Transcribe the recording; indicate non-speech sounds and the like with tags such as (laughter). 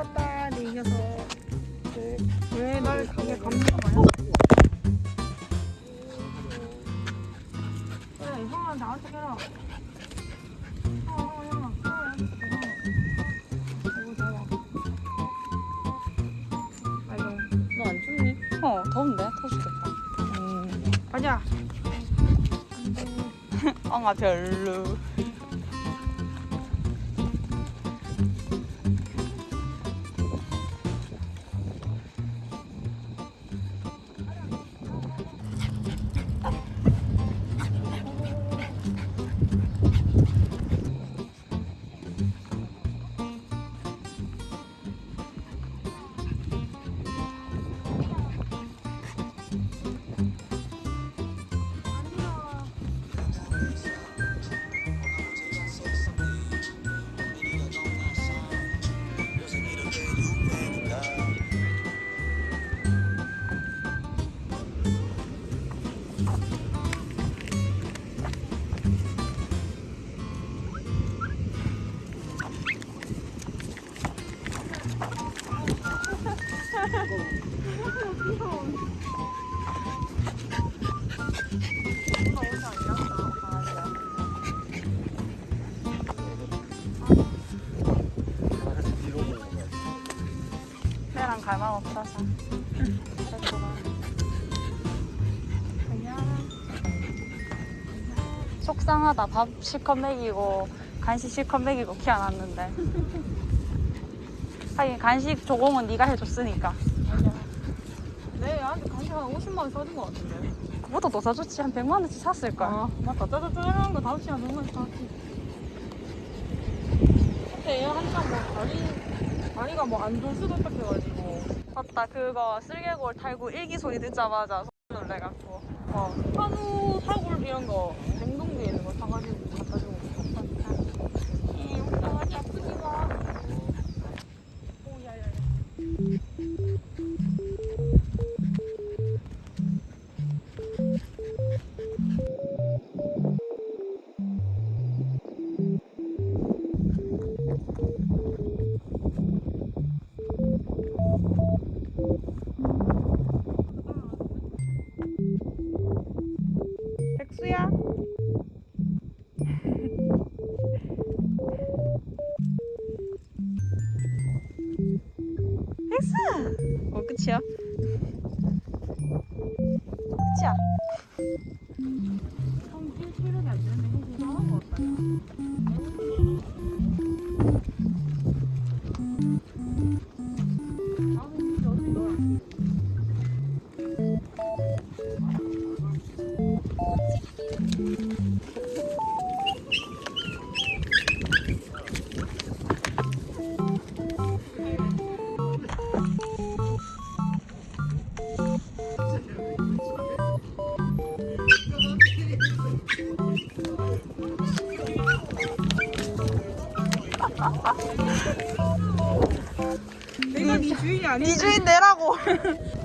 이뻤다 내 녀석 왜날 가게 감기가 많아? 그래 형아 나한테 해라 너안 춥니? 어 더운데 터지겠다 음. 가자 (laughs) 엉아 별로 랑 갈망 속상하다. 밥 실컷 먹이고 간식 실컷 먹이고 키워놨는데 하긴 간식 조공은 네가 해줬으니까. 내 얘한테 간식 한 50만 원 써준 거 같은데. 그보다 더 사줬지. 한 100만 원치 샀을걸. 아 맞다 짜자짜자한 거 다섯 시간 정말 사왔지. 근데 얘 한참 뭐 다리 다리가 뭐안 좋을 수도 있다 해가지고. 맞다. 그거 쓸개골 탈구 일기 소리 듣자마자 소리 놀래갖고. 어 한우 사골 이런 거 백수야? 백수 어 끝이야. 끝이야 주인이 아니 네 주인 내라고 (laughs)